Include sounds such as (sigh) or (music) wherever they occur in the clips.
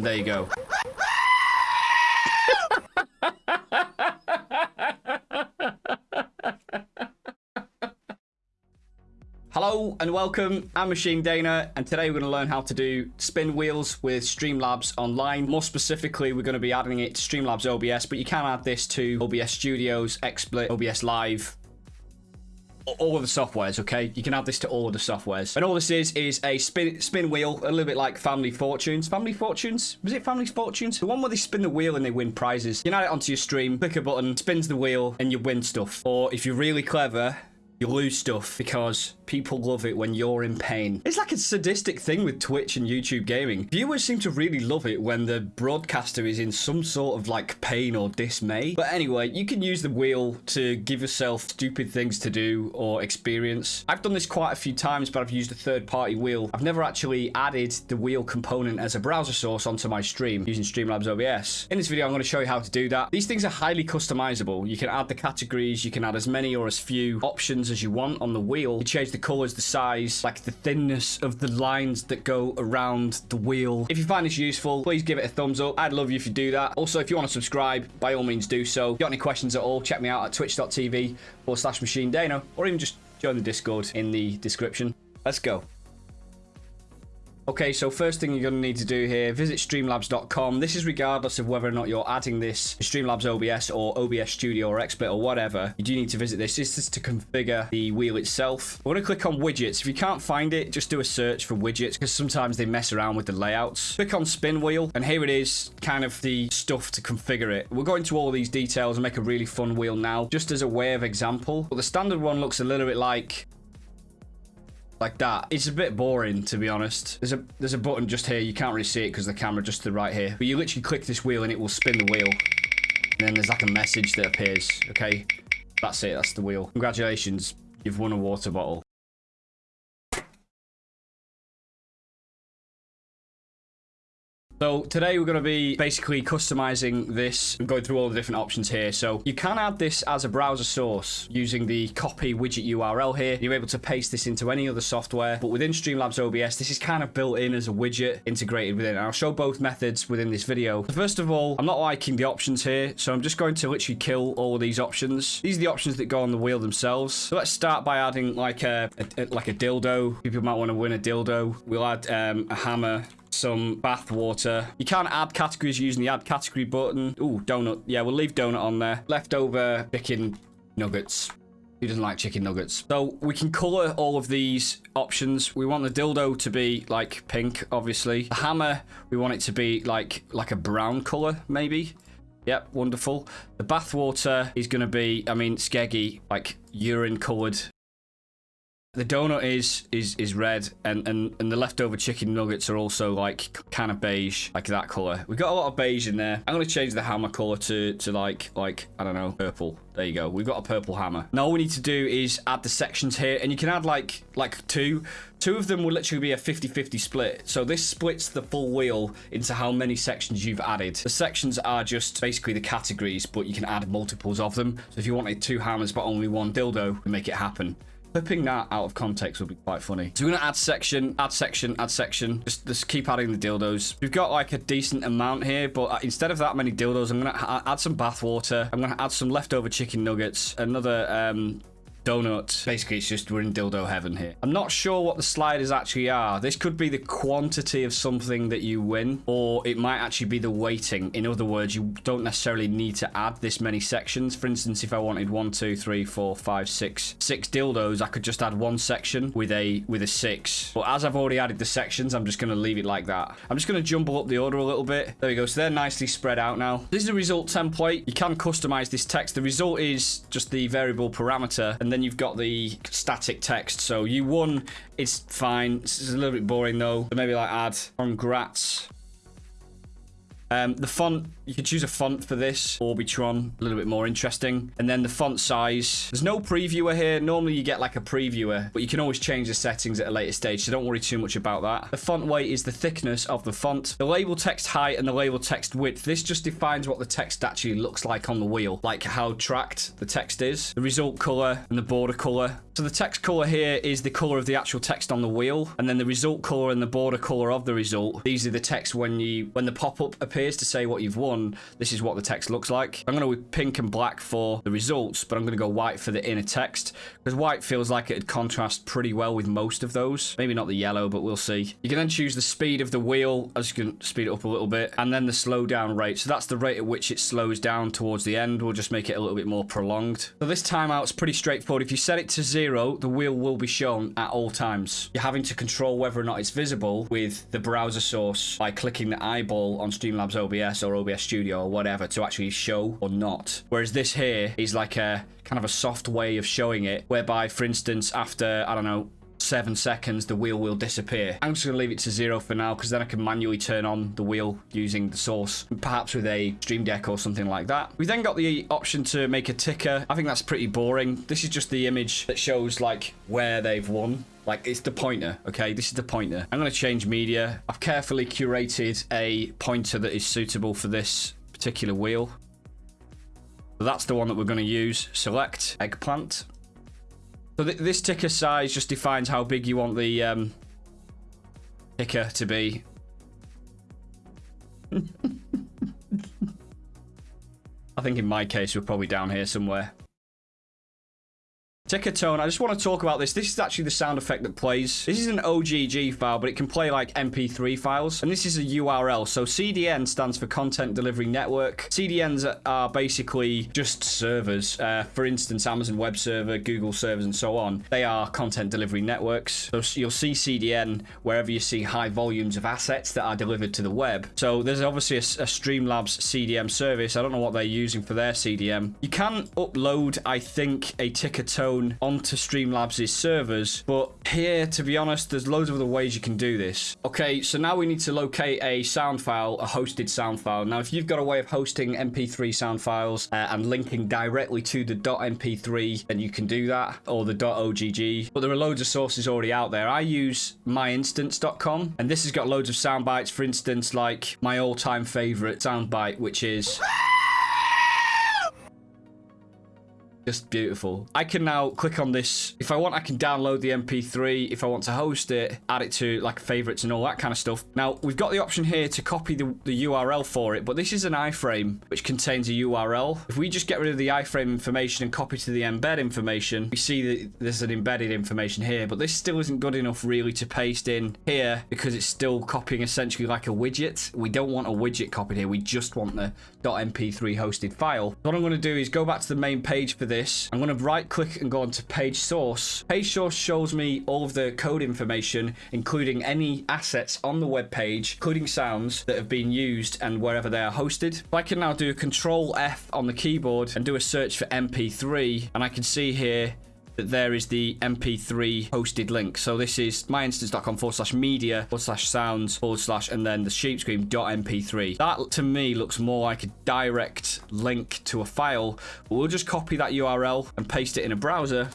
There you go. Hello and welcome, I'm Machine Dana and today we're going to learn how to do spin wheels with Streamlabs Online. More specifically, we're going to be adding it to Streamlabs OBS, but you can add this to OBS Studios, XSplit, OBS Live, all of the softwares, okay? You can add this to all of the softwares. And all this is, is a spin spin wheel, a little bit like Family Fortunes. Family Fortunes? Was it Family Fortunes? The one where they spin the wheel and they win prizes. You can add it onto your stream, click a button, spins the wheel, and you win stuff. Or if you're really clever, you lose stuff because people love it when you're in pain. It's like a sadistic thing with Twitch and YouTube gaming. Viewers seem to really love it when the broadcaster is in some sort of like pain or dismay. But anyway, you can use the wheel to give yourself stupid things to do or experience. I've done this quite a few times, but I've used a third-party wheel. I've never actually added the wheel component as a browser source onto my stream using Streamlabs OBS. In this video, I'm going to show you how to do that. These things are highly customizable. You can add the categories, you can add as many or as few options as you want on the wheel. You change the colors, the size, like the thinness of the lines that go around the wheel. If you find this useful, please give it a thumbs up. I'd love you if you do that. Also, if you want to subscribe, by all means do so. If you got any questions at all, check me out at twitch.tv forward slash machine dana, or even just join the Discord in the description. Let's go. Okay, so first thing you're going to need to do here, visit streamlabs.com. This is regardless of whether or not you're adding this Streamlabs OBS or OBS Studio or XSplit or whatever. You do need to visit this. This is to configure the wheel itself. We're going to click on widgets. If you can't find it, just do a search for widgets because sometimes they mess around with the layouts. Click on spin wheel and here it is, kind of the stuff to configure it. We'll go into all these details and make a really fun wheel now, just as a way of example. But the standard one looks a little bit like like that. It's a bit boring, to be honest. There's a there's a button just here. You can't really see it because the camera just to the right here. But you literally click this wheel and it will spin the wheel. And then there's like a message that appears. Okay, that's it. That's the wheel. Congratulations. You've won a water bottle. So today we're going to be basically customizing this and going through all the different options here. So you can add this as a browser source using the copy widget URL here. You're able to paste this into any other software, but within Streamlabs OBS, this is kind of built in as a widget integrated within. And I'll show both methods within this video. So first of all, I'm not liking the options here, so I'm just going to literally kill all of these options. These are the options that go on the wheel themselves. So let's start by adding like a, a like a dildo. People might want to win a dildo. We'll add um, a hammer some bath water. You can add categories using the add category button. Ooh, donut. Yeah, we'll leave donut on there. Leftover chicken nuggets. Who doesn't like chicken nuggets? So we can color all of these options. We want the dildo to be like pink, obviously. The hammer, we want it to be like like a brown color, maybe. Yep, wonderful. The bathwater is going to be, I mean, skeggy, like urine colored the donut is is is red, and and and the leftover chicken nuggets are also like kind of beige, like that color. We got a lot of beige in there. I'm gonna change the hammer color to to like like I don't know purple. There you go. We've got a purple hammer. Now all we need to do is add the sections here, and you can add like like two. Two of them will literally be a 50-50 split. So this splits the full wheel into how many sections you've added. The sections are just basically the categories, but you can add multiples of them. So if you wanted two hammers but only one dildo, make it happen. Clipping that out of context would be quite funny. So we're going to add section, add section, add section. Just, just keep adding the dildos. We've got like a decent amount here, but uh, instead of that many dildos, I'm going to add some bath water. I'm going to add some leftover chicken nuggets, another um, donut. Basically, it's just we're in dildo heaven here. I'm not sure what the sliders actually are. This could be the quantity of something that you win, or it might actually be the weighting. In other words, you don't necessarily need to add this many sections. For instance, if I wanted one, two, three, four, five, six, six dildos, I could just add one section with a with a six. But as I've already added the sections, I'm just going to leave it like that. I'm just going to jumble up the order a little bit. There we go. So they're nicely spread out now. This is a result template. You can customize this text. The result is just the variable parameter, and then then you've got the static text. So you won, it's fine. Is a little bit boring though. So maybe like add congrats Um, the font, you can choose a font for this, Orbitron, a little bit more interesting. And then the font size. There's no previewer here. Normally you get like a previewer, but you can always change the settings at a later stage, so don't worry too much about that. The font weight is the thickness of the font. The label text height and the label text width. This just defines what the text actually looks like on the wheel, like how tracked the text is. The result color and the border color. So the text color here is the color of the actual text on the wheel, and then the result color and the border color of the result. These are the text when you when the pop-up appears to say what you've won. This is what the text looks like. I'm going to pink and black for the results, but I'm going to go white for the inner text because white feels like it'd contrast pretty well with most of those. Maybe not the yellow, but we'll see. You can then choose the speed of the wheel. as you can speed it up a little bit, and then the slow down rate. So that's the rate at which it slows down towards the end. We'll just make it a little bit more prolonged. So this timeout's pretty straightforward. If you set it to zero, the wheel will be shown at all times. You're having to control whether or not it's visible with the browser source by clicking the eyeball on Streamlabs OBS or OBS Studio or whatever to actually show or not. Whereas this here is like a kind of a soft way of showing it, whereby, for instance, after, I don't know, seven seconds, the wheel will disappear. I'm just going to leave it to zero for now because then I can manually turn on the wheel using the source, perhaps with a Stream Deck or something like that. We then got the option to make a ticker. I think that's pretty boring. This is just the image that shows like where they've won. Like, it's the pointer, okay? This is the pointer. I'm going to change media. I've carefully curated a pointer that is suitable for this particular wheel. That's the one that we're going to use. Select eggplant. So th this ticker size just defines how big you want the um, ticker to be. (laughs) I think in my case, we're probably down here somewhere. Ticker tone, I just want to talk about this. This is actually the sound effect that plays. This is an OGG file, but it can play like MP3 files. And this is a URL. So CDN stands for Content Delivery Network. CDNs are basically just servers. Uh, for instance, Amazon Web Server, Google servers, and so on. They are content delivery networks. So you'll see CDN wherever you see high volumes of assets that are delivered to the web. So there's obviously a, a Streamlabs CDN service. I don't know what they're using for their CDN. You can upload, I think, a ticker onto Streamlabs' servers. But here, to be honest, there's loads of other ways you can do this. Okay, so now we need to locate a sound file, a hosted sound file. Now, if you've got a way of hosting MP3 sound files uh, and linking directly to the .mp3, then you can do that, or the .ogg. But there are loads of sources already out there. I use myinstants.com, and this has got loads of sound bites. For instance, like my all-time favorite soundbite, which is... Just beautiful. I can now click on this. If I want, I can download the MP3. If I want to host it, add it to like favorites and all that kind of stuff. Now, we've got the option here to copy the, the URL for it, but this is an iframe which contains a URL. If we just get rid of the iframe information and copy to the embed information, we see that there's an embedded information here, but this still isn't good enough really to paste in here because it's still copying essentially like a widget. We don't want a widget copied here. We just want the .mp3 hosted file. What I'm going to do is go back to the main page for this. I'm going to right click and go on to page source. Page source shows me all of the code information, including any assets on the web page, including sounds that have been used and wherever they are hosted. I can now do control F on the keyboard and do a search for MP3 and I can see here there is the MP3 hosted link. So this is myinstants.com forward slash media forward slash sounds forward slash and then the sheepscream.mp3. That to me looks more like a direct link to a file. We'll just copy that URL and paste it in a browser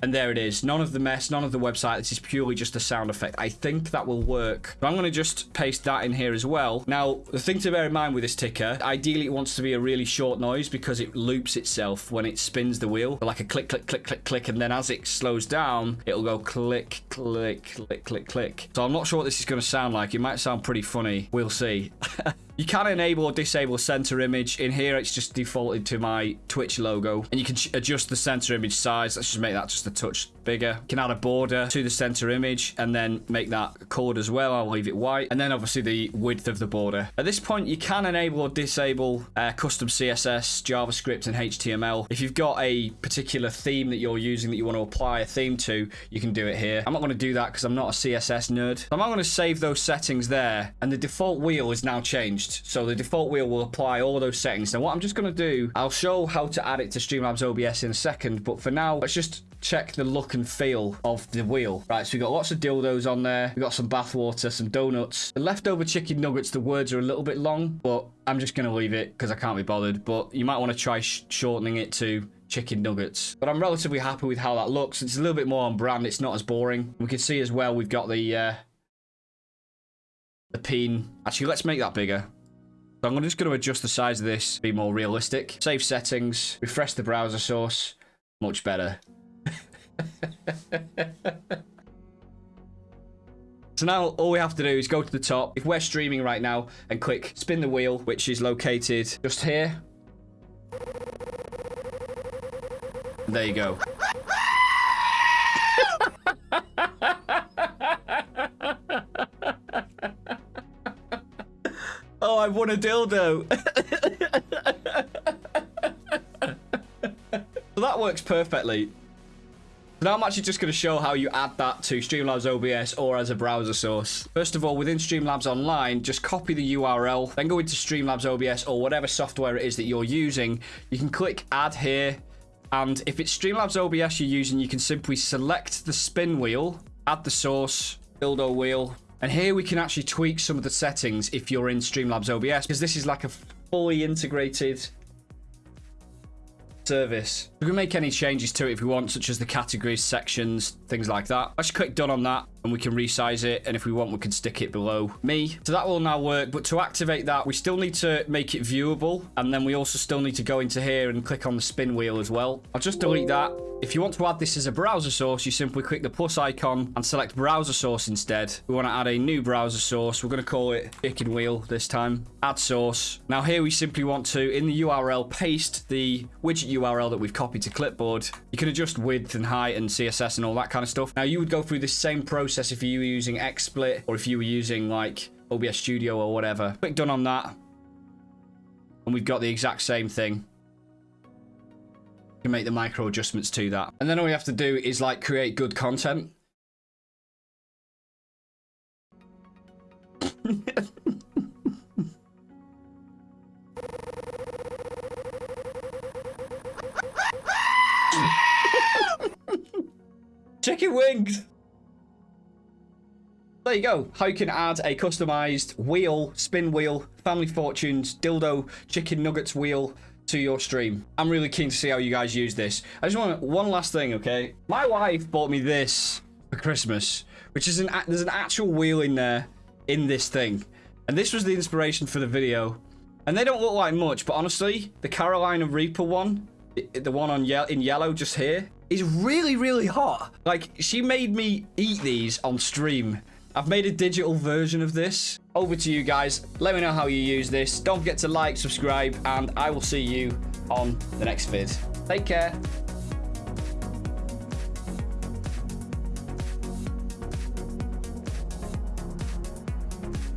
and there it is. None of the mess, none of the website. This is purely just a sound effect. I think that will work. So I'm going to just paste that in here as well. Now, the thing to bear in mind with this ticker, ideally it wants to be a really short noise because it loops itself when it spins the wheel. Like a click, click, click, click, click. And then as it slows down, it'll go click, click, click, click, click. So I'm not sure what this is going to sound like. It might sound pretty funny. We'll see. (laughs) You can enable or disable center image. In here, it's just defaulted to my Twitch logo. And you can adjust the center image size. Let's just make that just a touch bigger. Can add a border to the center image and then make that colored as well. I'll leave it white. And then obviously the width of the border. At this point, you can enable or disable uh, custom CSS, JavaScript, and HTML. If you've got a particular theme that you're using that you want to apply a theme to, you can do it here. I'm not going to do that because I'm not a CSS nerd. I'm not going to save those settings there. And the default wheel is now changed changed. So the default wheel will apply all those settings. Now what I'm just going to do, I'll show how to add it to Streamlabs OBS in a second, but for now, let's just check the look and feel of the wheel. Right, so we've got lots of dildos on there. We've got some bathwater, some donuts. The leftover chicken nuggets, the words are a little bit long, but I'm just going to leave it because I can't be bothered. But you might want to try sh shortening it to chicken nuggets. But I'm relatively happy with how that looks. It's a little bit more on brand. It's not as boring. We can see as well we've got the uh, the peen. Actually, let's make that bigger. So I'm just going to adjust the size of this, be more realistic. Save settings, refresh the browser source. Much better. So now all we have to do is go to the top. If we're streaming right now and click spin the wheel, which is located just here. There you go. (laughs) oh, I won a dildo. (laughs) so that works perfectly. Now I'm actually just going to show how you add that to Streamlabs OBS or as a browser source. First of all, within Streamlabs Online, just copy the URL, then go into Streamlabs OBS or whatever software it is that you're using. You can click add here, and if it's Streamlabs OBS you're using, you can simply select the spin wheel, add the source, build dildo wheel, and here we can actually tweak some of the settings if you're in Streamlabs OBS, because this is like a fully integrated service. We can make any changes to it if we want, such as the categories, sections, things like that. Let's click done on that and we can resize it. And if we want, we can stick it below me. So that will now work. But to activate that, we still need to make it viewable. And then we also still need to go into here and click on the spin wheel as well. I'll just delete that. If you want to add this as a browser source, you simply click the plus icon and select browser source instead. We want to add a new browser source. We're going to call it chicken wheel this time. Add source. Now here we simply want to, in the URL, paste the widget URL that we've copied to clipboard. You can adjust width and height and CSS and all that kind of stuff. Now you would go through this same process if you were using XSplit or if you were using like OBS Studio or whatever. Click done on that. And we've got the exact same thing You can make the micro adjustments to that. And then all we have to do is like create good content. (laughs) Chicken wings! There you go. How you can add a customized wheel, spin wheel, family fortunes, dildo, chicken nuggets wheel to your stream. I'm really keen to see how you guys use this. I just want one last thing, okay? My wife bought me this for Christmas, which is an there's an actual wheel in there in this thing. And this was the inspiration for the video. And they don't look like much, but honestly, the Carolina Reaper one, the one on ye in yellow just here, is really, really hot. Like, she made me eat these on stream. I've made a digital version of this. Over to you guys. Let me know how you use this. Don't forget to like, subscribe, and I will see you on the next vid. Take care.